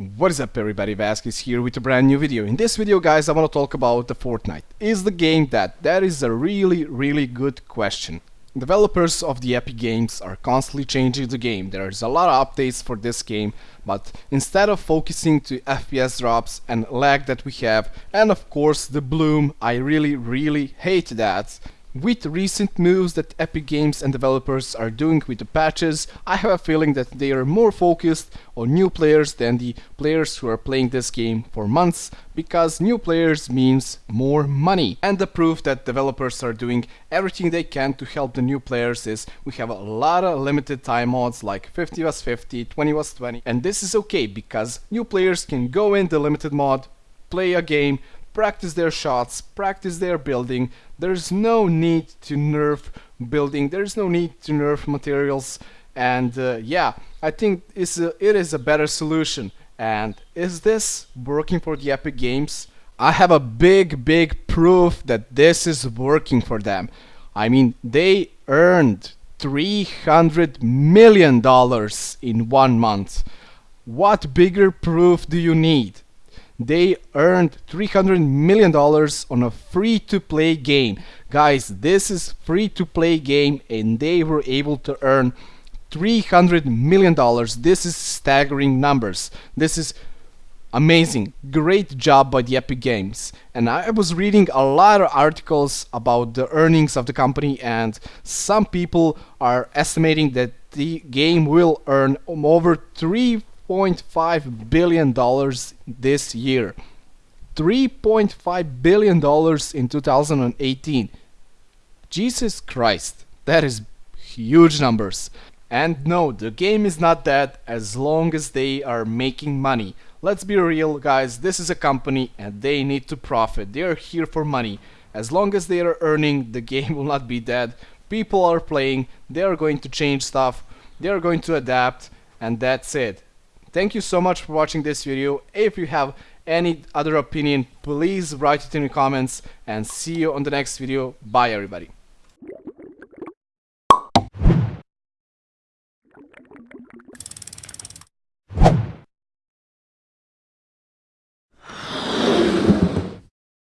What is up everybody, Vasquez here with a brand new video. In this video guys I want to talk about the Fortnite. Is the game that? That is a really really good question. Developers of the Epic Games are constantly changing the game. There's a lot of updates for this game, but instead of focusing to FPS drops and lag that we have, and of course the bloom, I really really hate that. With recent moves that Epic Games and developers are doing with the patches, I have a feeling that they are more focused on new players than the players who are playing this game for months, because new players means more money. And the proof that developers are doing everything they can to help the new players is we have a lot of limited time mods like 50 vs 50, 20 vs 20, and this is okay because new players can go in the limited mod, play a game, practice their shots, practice their building. There's no need to nerf building, there's no need to nerf materials and uh, yeah, I think it's a, it is a better solution. And is this working for the Epic Games? I have a big big proof that this is working for them. I mean, they earned 300 million dollars in one month. What bigger proof do you need? They earned 300 million dollars on a free-to-play game. Guys this is free-to-play game and they were able to earn 300 million dollars. This is staggering numbers. This is amazing. Great job by the epic games. And i was reading a lot of articles about the earnings of the company and some people are estimating that the game will earn over 3 $3.5 billion this year. $3.5 billion in 2018. Jesus Christ, that is huge numbers. And no, the game is not dead as long as they are making money. Let's be real guys, this is a company and they need to profit. They are here for money. As long as they are earning, the game will not be dead. People are playing, they are going to change stuff, they are going to adapt, and that's it. Thank you so much for watching this video. If you have any other opinion, please write it in the comments and see you on the next video. Bye everybody.